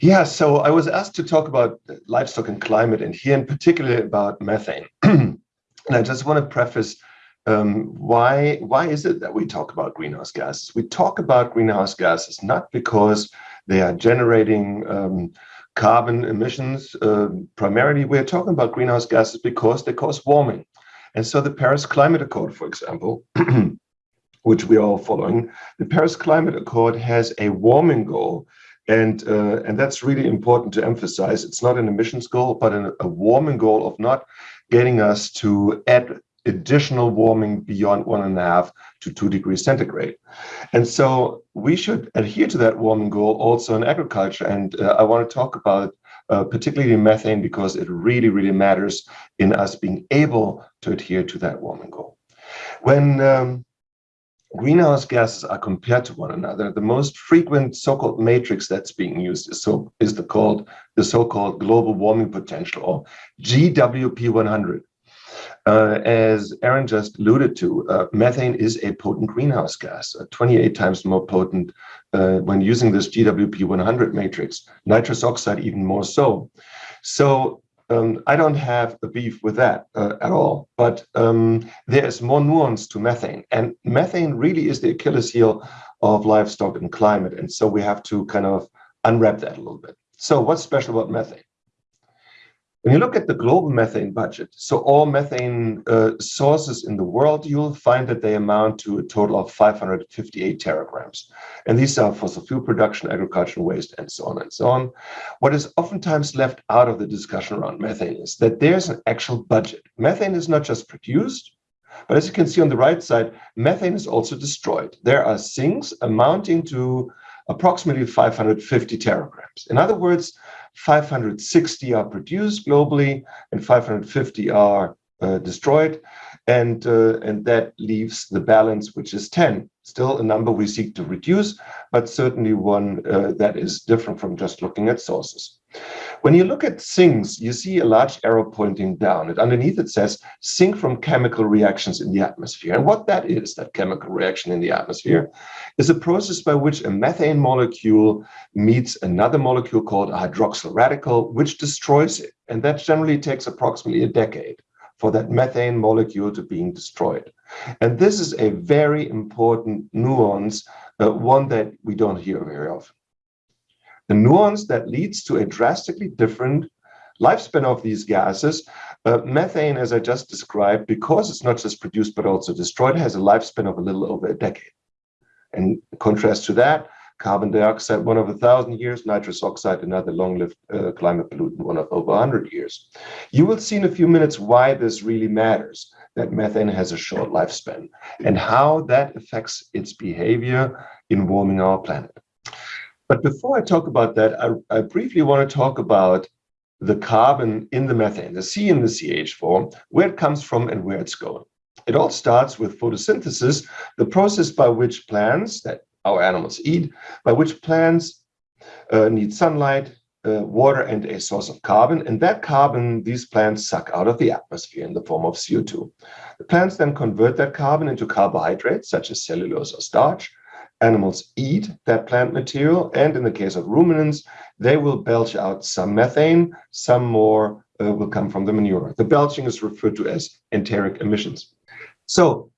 Yeah, so I was asked to talk about livestock and climate, and here in particular about methane. and I just want to preface um, why why is it that we talk about greenhouse gases? We talk about greenhouse gases not because they are generating um, carbon emissions. Uh, primarily, we're talking about greenhouse gases because they cause warming. And so the Paris Climate Accord, for example, which we are all following, the Paris Climate Accord has a warming goal. And, uh, and that's really important to emphasize. It's not an emissions goal, but an, a warming goal of not getting us to add additional warming beyond one and a half to two degrees centigrade. And so we should adhere to that warming goal also in agriculture. And uh, I want to talk about uh, particularly methane because it really, really matters in us being able to adhere to that warming goal. When um, greenhouse gases are compared to one another, the most frequent so-called matrix that's being used is so is the called the so-called global warming potential or GWP 100. Uh, as Aaron just alluded to, uh, methane is a potent greenhouse gas, uh, 28 times more potent uh, when using this GWP 100 matrix, nitrous oxide even more so. So um, I don't have a beef with that uh, at all, but um, there is more nuance to methane. And methane really is the Achilles heel of livestock and climate. And so we have to kind of unwrap that a little bit. So what's special about methane? When you look at the global methane budget, so all methane uh, sources in the world, you'll find that they amount to a total of 558 teragrams. And these are fossil fuel production, agricultural waste, and so on and so on. What is oftentimes left out of the discussion around methane is that there's an actual budget. Methane is not just produced, but as you can see on the right side, methane is also destroyed. There are sinks amounting to approximately 550 teragrams. In other words, 560 are produced globally and 550 are uh, destroyed. And, uh, and that leaves the balance, which is 10. Still a number we seek to reduce, but certainly one uh, that is different from just looking at sources. When you look at sinks, you see a large arrow pointing down. And underneath it says sink from chemical reactions in the atmosphere. And what that is, that chemical reaction in the atmosphere, is a process by which a methane molecule meets another molecule called a hydroxyl radical, which destroys it. And that generally takes approximately a decade for that methane molecule to being destroyed. And this is a very important nuance, uh, one that we don't hear very often the nuance that leads to a drastically different lifespan of these gases. Uh, methane, as I just described, because it's not just produced but also destroyed, has a lifespan of a little over a decade. And in contrast to that, carbon dioxide, one of a thousand years, nitrous oxide, another long-lived uh, climate pollutant, one of over 100 years. You will see in a few minutes why this really matters, that methane has a short lifespan, and how that affects its behavior in warming our planet. But before I talk about that, I, I briefly want to talk about the carbon in the methane, the C in the CH4, where it comes from and where it's going. It all starts with photosynthesis, the process by which plants that our animals eat, by which plants uh, need sunlight, uh, water, and a source of carbon. And that carbon, these plants suck out of the atmosphere in the form of CO2. The plants then convert that carbon into carbohydrates, such as cellulose or starch, animals eat that plant material, and in the case of ruminants, they will belch out some methane, some more uh, will come from the manure. The belching is referred to as enteric emissions. So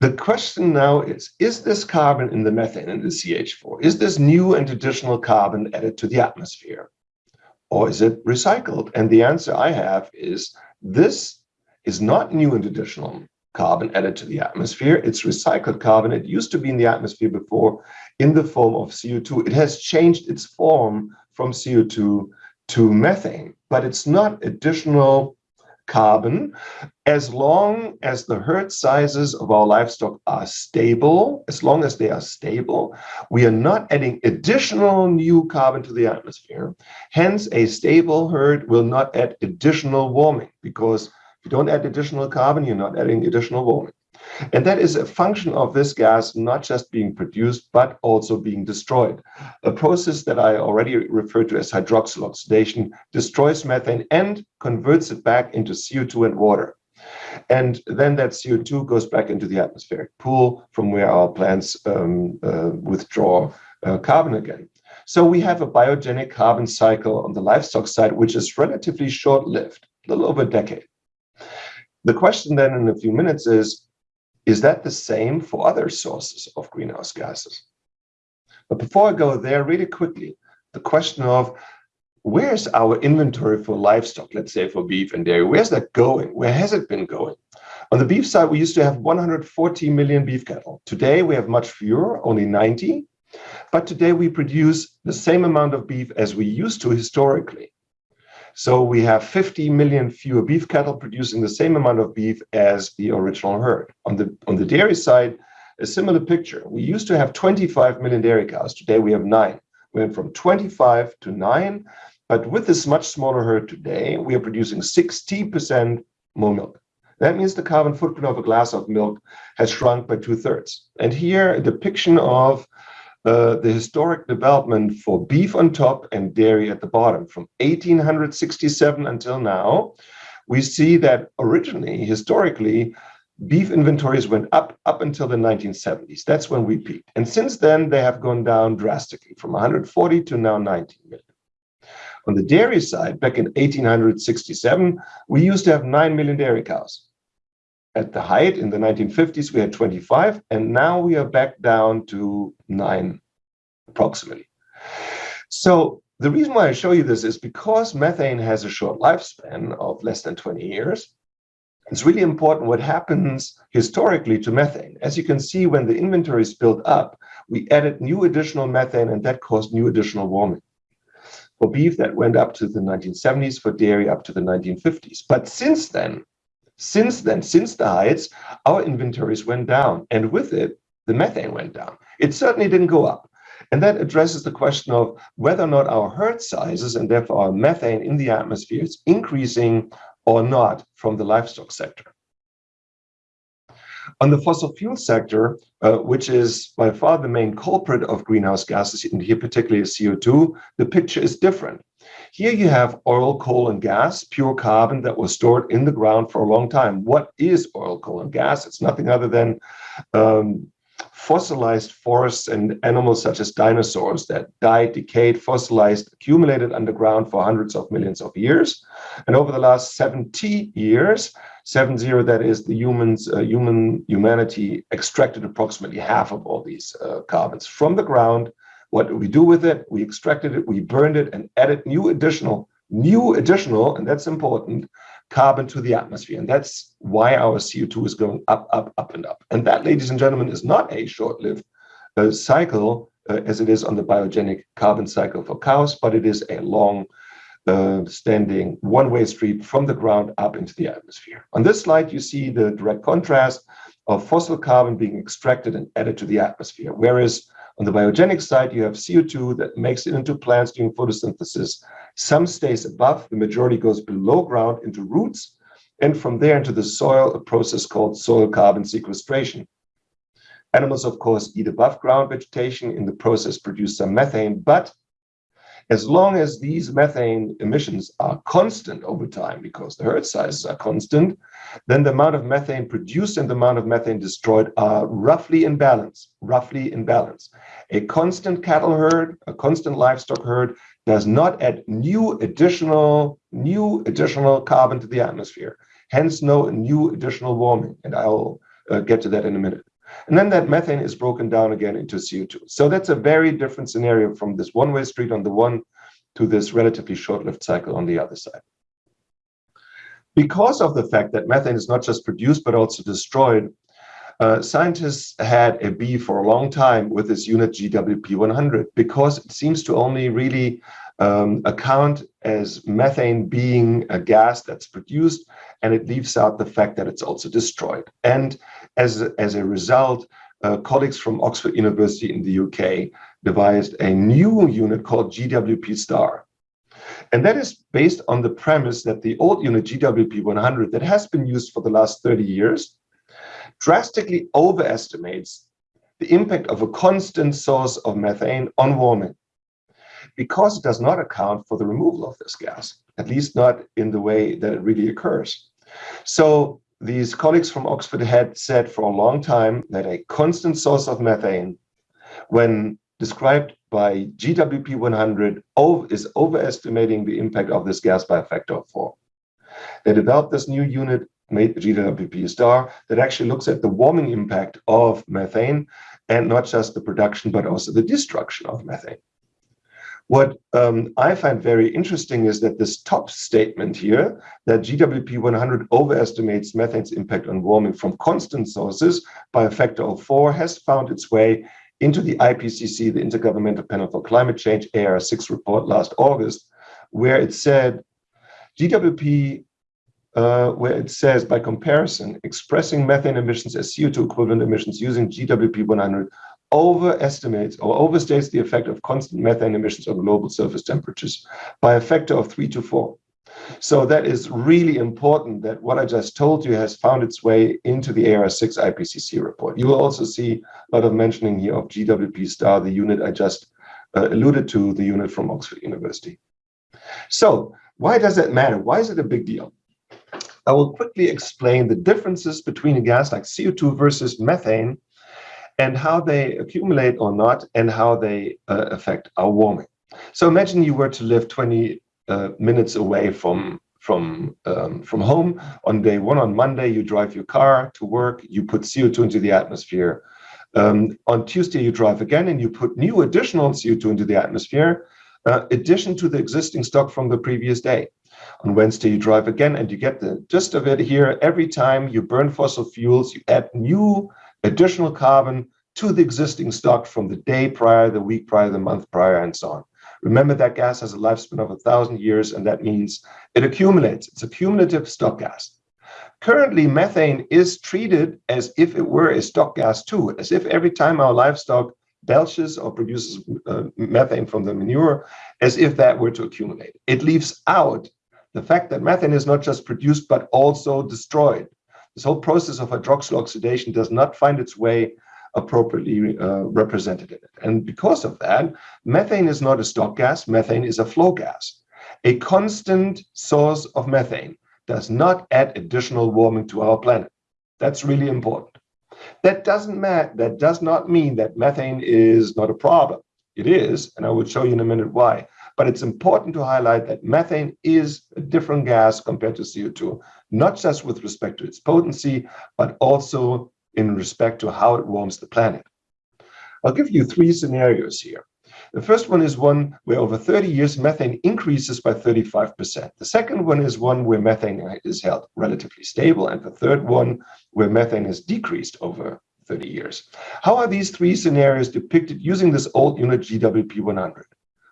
the question now is, is this carbon in the methane in the CH4, is this new and additional carbon added to the atmosphere? Or is it recycled? And the answer I have is this is not new and additional carbon added to the atmosphere. It's recycled carbon. It used to be in the atmosphere before in the form of CO2. It has changed its form from CO2 to methane, but it's not additional carbon as long as the herd sizes of our livestock are stable, as long as they are stable, we are not adding additional new carbon to the atmosphere. Hence, a stable herd will not add additional warming because you don't add additional carbon, you're not adding additional warming. And that is a function of this gas not just being produced, but also being destroyed. A process that I already referred to as hydroxyl oxidation destroys methane and converts it back into CO2 and water. And then that CO2 goes back into the atmospheric pool from where our plants um, uh, withdraw uh, carbon again. So we have a biogenic carbon cycle on the livestock side, which is relatively short-lived, a little over a decade. The question then in a few minutes is, is that the same for other sources of greenhouse gases? But before I go there, really quickly, the question of where's our inventory for livestock, let's say for beef and dairy, where's that going? Where has it been going? On the beef side, we used to have 140 million beef cattle. Today, we have much fewer, only 90. But today, we produce the same amount of beef as we used to historically. So we have 50 million fewer beef cattle producing the same amount of beef as the original herd. On the, on the dairy side, a similar picture. We used to have 25 million dairy cows. Today, we have nine. We went from 25 to nine. But with this much smaller herd today, we are producing 60% more milk. That means the carbon footprint of a glass of milk has shrunk by two thirds. And here a depiction of the historic development for beef on top and dairy at the bottom from 1867 until now. We see that originally, historically, beef inventories went up up until the 1970s. That's when we peaked. And since then, they have gone down drastically from 140 to now 19 million. On the dairy side, back in 1867, we used to have 9 million dairy cows at the height in the 1950s, we had 25, and now we are back down to nine approximately. So the reason why I show you this is because methane has a short lifespan of less than 20 years. It's really important what happens historically to methane. As you can see, when the inventory is built up, we added new additional methane and that caused new additional warming. For beef, that went up to the 1970s, for dairy up to the 1950s. But since then, since then, since the heights, our inventories went down, and with it, the methane went down. It certainly didn't go up. And that addresses the question of whether or not our herd sizes and therefore our methane in the atmosphere is increasing or not from the livestock sector. On the fossil fuel sector, uh, which is by far the main culprit of greenhouse gases, and here particularly CO2, the picture is different. Here you have oil, coal, and gas, pure carbon that was stored in the ground for a long time. What is oil, coal, and gas? It's nothing other than um, fossilized forests and animals such as dinosaurs that died, decayed, fossilized, accumulated underground for hundreds of millions of years. And over the last 70 years, seven zero, that is the humans, uh, human humanity extracted approximately half of all these uh, carbons from the ground what we do with it? We extracted it, we burned it, and added new additional, new additional, and that's important, carbon to the atmosphere. And that's why our CO2 is going up, up, up, and up. And that, ladies and gentlemen, is not a short-lived uh, cycle uh, as it is on the biogenic carbon cycle for cows, but it is a long uh, standing one-way street from the ground up into the atmosphere. On this slide, you see the direct contrast of fossil carbon being extracted and added to the atmosphere, whereas on the biogenic side, you have CO2 that makes it into plants during photosynthesis. Some stays above, the majority goes below ground into roots, and from there into the soil, a process called soil carbon sequestration. Animals, of course, eat above ground vegetation. In the process, produce some methane, but as long as these methane emissions are constant over time, because the herd sizes are constant, then the amount of methane produced and the amount of methane destroyed are roughly in balance, roughly in balance. A constant cattle herd, a constant livestock herd does not add new additional, new additional carbon to the atmosphere, hence no new additional warming. And I'll uh, get to that in a minute. And then that methane is broken down again into CO2. So that's a very different scenario from this one-way street on the one to this relatively short-lived cycle on the other side. Because of the fact that methane is not just produced, but also destroyed, uh, scientists had a bee for a long time with this unit GWP100 because it seems to only really um, account as methane being a gas that's produced, and it leaves out the fact that it's also destroyed. And as, as a result, uh, colleagues from Oxford University in the UK devised a new unit called GWP star. And that is based on the premise that the old unit GWP 100 that has been used for the last 30 years drastically overestimates the impact of a constant source of methane on warming because it does not account for the removal of this gas, at least not in the way that it really occurs. So these colleagues from Oxford had said for a long time that a constant source of methane, when described by GWP 100 is overestimating the impact of this gas by a factor of four. They developed this new unit, made GWP star, that actually looks at the warming impact of methane and not just the production, but also the destruction of methane. What um, I find very interesting is that this top statement here, that GWP 100 overestimates methane's impact on warming from constant sources by a factor of four, has found its way into the IPCC, the Intergovernmental Panel for Climate Change, AR6 report last August, where it said GWP, uh, where it says by comparison, expressing methane emissions as CO2 equivalent emissions using GWP 100 overestimates or overstates the effect of constant methane emissions on global surface temperatures by a factor of three to four. So that is really important that what I just told you has found its way into the AR6 IPCC report. You will also see a lot of mentioning here of GWP star, the unit I just uh, alluded to, the unit from Oxford University. So why does that matter? Why is it a big deal? I will quickly explain the differences between a gas like CO2 versus methane and how they accumulate or not, and how they uh, affect our warming. So imagine you were to live 20 uh, minutes away from from um, from home. On day one, on Monday, you drive your car to work. You put CO2 into the atmosphere. Um, on Tuesday, you drive again, and you put new additional CO2 into the atmosphere, uh, addition to the existing stock from the previous day. On Wednesday, you drive again, and you get the gist of it here. Every time you burn fossil fuels, you add new additional carbon to the existing stock from the day prior, the week prior, the month prior, and so on. Remember that gas has a lifespan of a thousand years, and that means it accumulates. It's a cumulative stock gas. Currently, methane is treated as if it were a stock gas too, as if every time our livestock belches or produces uh, methane from the manure, as if that were to accumulate. It leaves out the fact that methane is not just produced, but also destroyed. This whole process of hydroxyl oxidation does not find its way appropriately uh, represented in it. And because of that, methane is not a stock gas, methane is a flow gas. A constant source of methane does not add additional warming to our planet. That's really important. That doesn't matter, that does not mean that methane is not a problem. It is, and I will show you in a minute why. But it's important to highlight that methane is a different gas compared to CO2, not just with respect to its potency, but also in respect to how it warms the planet. I'll give you three scenarios here. The first one is one where over 30 years methane increases by 35%. The second one is one where methane is held relatively stable. And the third one where methane has decreased over 30 years. How are these three scenarios depicted using this old unit GWP 100?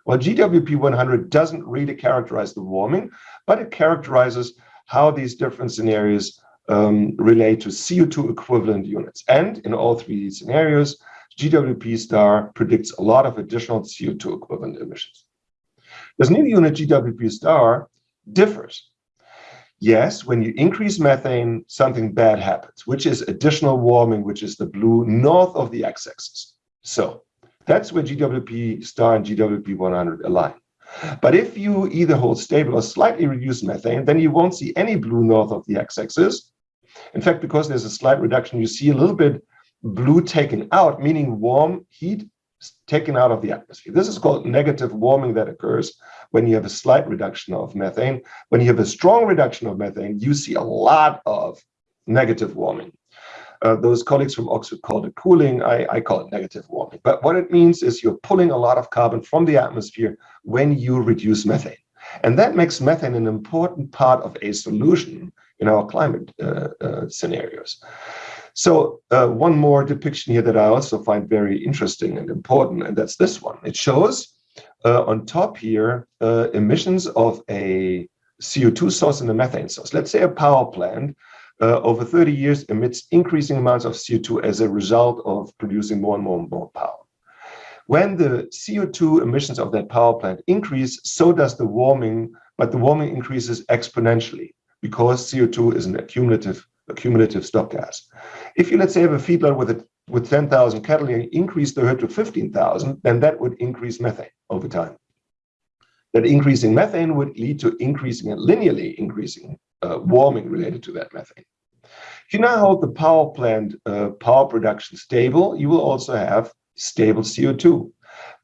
Well, GWP 100 doesn't really characterize the warming, but it characterizes how these different scenarios um, relate to CO2 equivalent units. And in all three scenarios, GWP star predicts a lot of additional CO2 equivalent emissions. This new unit GWP star differs. Yes, when you increase methane, something bad happens, which is additional warming, which is the blue north of the x-axis. So that's where GWP star and GWP 100 align. But if you either hold stable or slightly reduce methane, then you won't see any blue north of the x-axis. In fact, because there's a slight reduction, you see a little bit blue taken out, meaning warm heat taken out of the atmosphere. This is called negative warming that occurs when you have a slight reduction of methane. When you have a strong reduction of methane, you see a lot of negative warming. Uh, those colleagues from Oxford called it cooling. I, I call it negative warming. But what it means is you're pulling a lot of carbon from the atmosphere when you reduce methane. And that makes methane an important part of a solution in our climate uh, uh, scenarios. So uh, one more depiction here that I also find very interesting and important, and that's this one. It shows uh, on top here uh, emissions of a CO2 source and a methane source. Let's say a power plant uh, over 30 years emits increasing amounts of CO2 as a result of producing more and more and more power. When the CO2 emissions of that power plant increase, so does the warming, but the warming increases exponentially because CO2 is an accumulative accumulative stock gas. If you let's say have a feedlot with with 10,000 cattle and increase the herd to 15,000, then that would increase methane over time. That increasing methane would lead to increasing and linearly increasing uh, warming related to that methane. If you now hold the power plant uh, power production stable, you will also have stable CO2.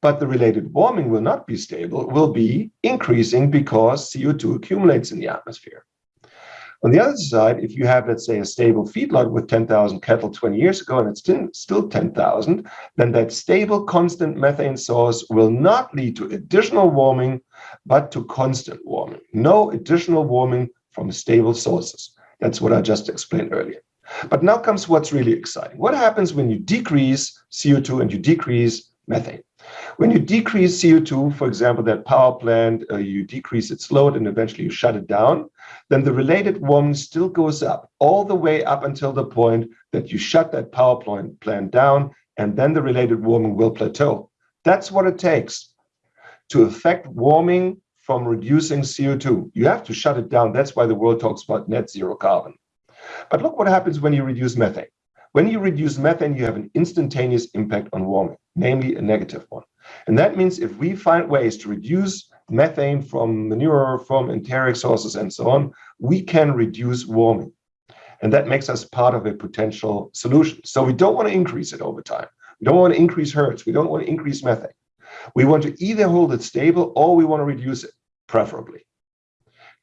but the related warming will not be stable, it will be increasing because CO2 accumulates in the atmosphere. On the other side, if you have, let's say, a stable feedlot with 10,000 cattle 20 years ago and it's still, still 10,000, then that stable constant methane source will not lead to additional warming, but to constant warming. No additional warming from stable sources. That's what I just explained earlier. But now comes what's really exciting. What happens when you decrease CO2 and you decrease methane? When you decrease CO2, for example, that power plant, uh, you decrease its load and eventually you shut it down, then the related warming still goes up all the way up until the point that you shut that power plant, plant down and then the related warming will plateau. That's what it takes to affect warming from reducing CO2. You have to shut it down. That's why the world talks about net zero carbon. But look what happens when you reduce methane. When you reduce methane, you have an instantaneous impact on warming, namely a negative one. And that means if we find ways to reduce methane from manure, from enteric sources, and so on, we can reduce warming. And that makes us part of a potential solution. So we don't want to increase it over time. We don't want to increase hertz. We don't want to increase methane. We want to either hold it stable or we want to reduce it, preferably.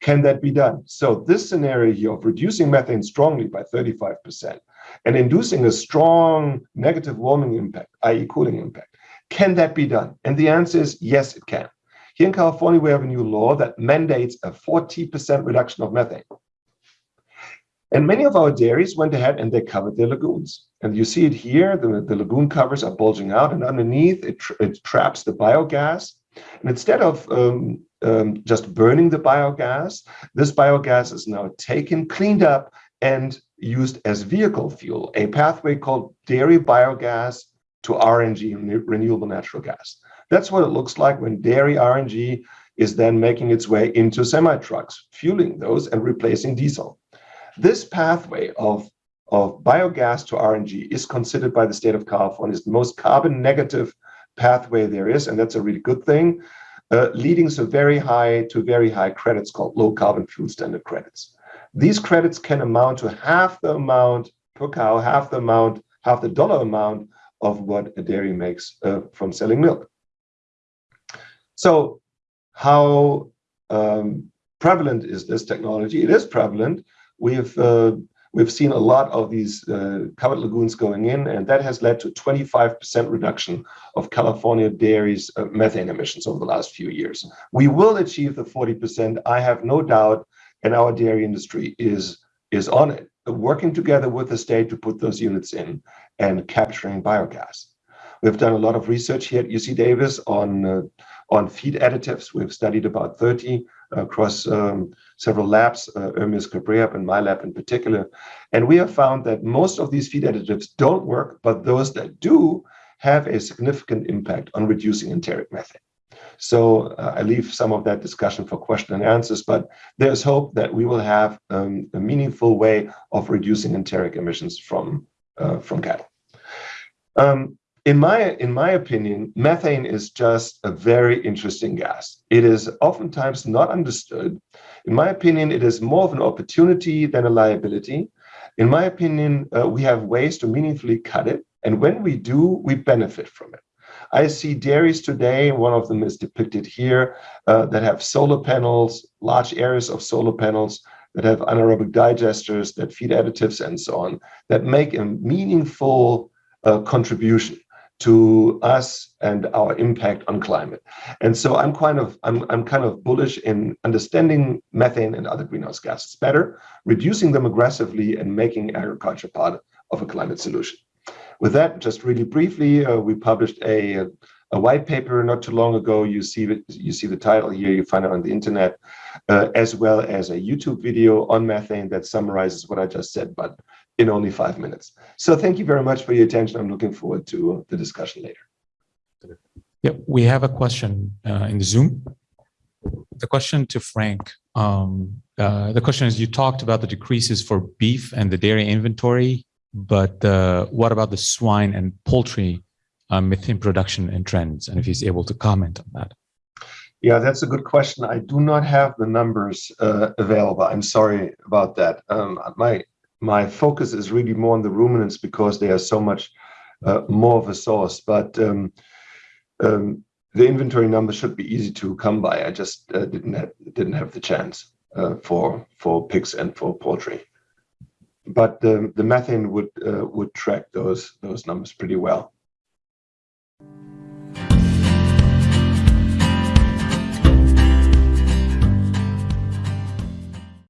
Can that be done? So this scenario here of reducing methane strongly by 35% and inducing a strong negative warming impact, i.e. cooling impact. Can that be done? And the answer is yes, it can. Here in California, we have a new law that mandates a 40% reduction of methane. And many of our dairies went ahead and they covered their lagoons. And you see it here, the, the lagoon covers are bulging out and underneath it, tra it traps the biogas. And instead of um, um, just burning the biogas, this biogas is now taken, cleaned up, and used as vehicle fuel, a pathway called dairy biogas to RNG, renewable natural gas. That's what it looks like when dairy RNG is then making its way into semi-trucks, fueling those and replacing diesel. This pathway of, of biogas to RNG is considered by the state of California as the most carbon negative pathway there is, and that's a really good thing, uh, leading to very high to very high credits called low carbon fuel standard credits. These credits can amount to half the amount per cow, half the amount, half the dollar amount of what a dairy makes uh, from selling milk. So how um, prevalent is this technology? It is prevalent. We've uh, we've seen a lot of these uh, covered lagoons going in, and that has led to 25% reduction of California dairies' uh, methane emissions over the last few years. We will achieve the 40%, I have no doubt, and our dairy industry is, is on it, working together with the state to put those units in and capturing biogas. We've done a lot of research here at UC Davis on, uh, on feed additives. We've studied about 30 across um, several labs, uh, Ermias Kebreab and my lab in particular. And we have found that most of these feed additives don't work, but those that do have a significant impact on reducing enteric methane. So uh, I leave some of that discussion for question and answers, but there's hope that we will have um, a meaningful way of reducing enteric emissions from, uh, from cattle. Um, in my, in my opinion, methane is just a very interesting gas. It is oftentimes not understood. In my opinion, it is more of an opportunity than a liability. In my opinion, uh, we have ways to meaningfully cut it. And when we do, we benefit from it. I see dairies today, one of them is depicted here, uh, that have solar panels, large areas of solar panels, that have anaerobic digesters, that feed additives and so on, that make a meaningful uh, contribution to us and our impact on climate. And so I'm kind of I'm, I'm kind of bullish in understanding methane and other greenhouse gases better, reducing them aggressively and making agriculture part of a climate solution. With that, just really briefly, uh, we published a, a white paper not too long ago. You see you see the title here. You find it on the internet, uh, as well as a YouTube video on methane that summarizes what I just said, but in only five minutes. So thank you very much for your attention. I'm looking forward to the discussion later. Yeah, we have a question uh, in the Zoom. The question to Frank. Um, uh, the question is, you talked about the decreases for beef and the dairy inventory but uh, what about the swine and poultry uh, methane production and trends? And if he's able to comment on that. Yeah, that's a good question. I do not have the numbers uh, available. I'm sorry about that. Um, my my focus is really more on the ruminants because they are so much uh, more of a source. But um, um, the inventory numbers should be easy to come by. I just uh, didn't have didn't have the chance uh, for for pigs and for poultry. But the the methane would uh, would track those those numbers pretty well.